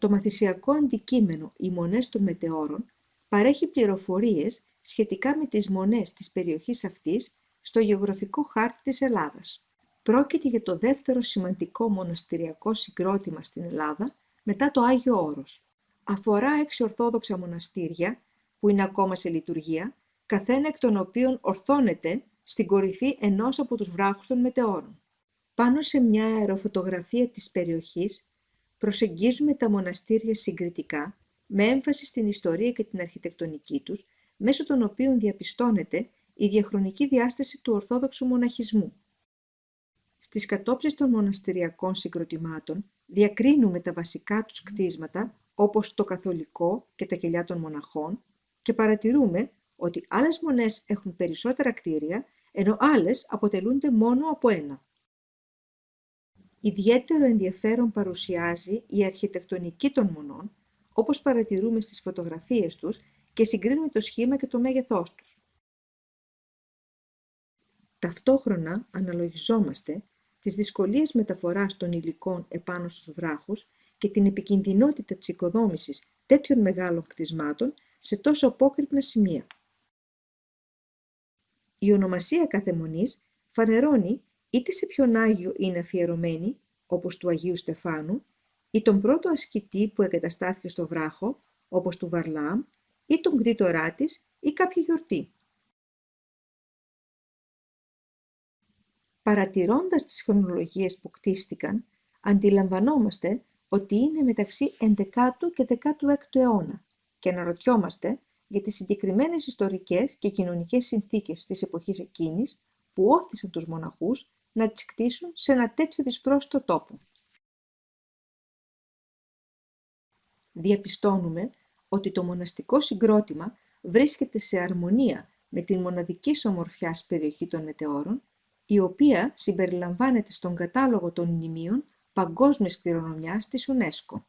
Το μαθησιακό αντικείμενο «Οι Μονές των Μετεώρων» παρέχει πληροφορίες σχετικά με τις μονές της περιοχής αυτής στο γεωγραφικό χάρτη της Ελλάδας. Πρόκειται για το δεύτερο σημαντικό μοναστηριακό συγκρότημα στην Ελλάδα μετά το Άγιο Όρος. Αφορά έξι ορθόδοξα μοναστήρια που είναι ακόμα σε λειτουργία, καθένα εκ των οποίων ορθώνεται στην κορυφή ενός από τους βράχους των μετεώρων. Πάνω σε μια αεροφωτογραφία της περιοχής προσεγγίζουμε τα μοναστήρια συγκριτικά με έμφαση στην ιστορία και την αρχιτεκτονική τους, μέσω των οποίων διαπιστώνεται η διαχρονική διάσταση του Ορθόδοξου μοναχισμού. Στις κατόψεις των μοναστηριακών συγκροτημάτων διακρίνουμε τα βασικά τους κτίσματα, όπως το καθολικό και τα κελιά των μοναχών, και παρατηρούμε ότι άλλες μονές έχουν περισσότερα κτίρια, ενώ άλλες αποτελούνται μόνο από ένα. Ιδιαίτερο ενδιαφέρον παρουσιάζει η αρχιτεκτονική των μονών, όπως παρατηρούμε στις φωτογραφίες τους και συγκρίνουμε το σχήμα και το μέγεθός τους. Ταυτόχρονα αναλογιζόμαστε τις δυσκολίες μεταφοράς των υλικών επάνω στους βράχους και την επικινδυνότητα της οικοδόμησης τέτοιων μεγάλων κτισμάτων σε τόσο απόκρυπνα σημεία. Η ονομασία κάθε μονής φανερώνει είτε σε ποιον Άγιο είναι αφιερωμένη, όπως του Αγίου Στεφάνου, ή τον πρώτο ασκητή που εγκαταστάθηκε στο βράχο, όπως του Βαρλάμ, ή τον κτήτορά της ή κάποια γιορτή. Παρατηρώντας τις χρονολογίες που κτίστηκαν, αντιλαμβανόμαστε ότι είναι μεταξύ 11ου και 16ου αιώνα και αναρωτιόμαστε για τις συγκεκριμένες ιστορικές και κοινωνικές συνθήκες της εποχής εκείνης που όθησαν τους μοναχούς να τις κτίσουν σε ένα τέτοιο δυσπρόσιτο τόπο. Διαπιστώνουμε ότι το μοναστικό συγκρότημα βρίσκεται σε αρμονία με την μοναδική ομορφιάς περιοχή των μετεώρων, η οποία συμπεριλαμβάνεται στον κατάλογο των μνημείων παγκόσμιας κληρονομιάς της UNESCO.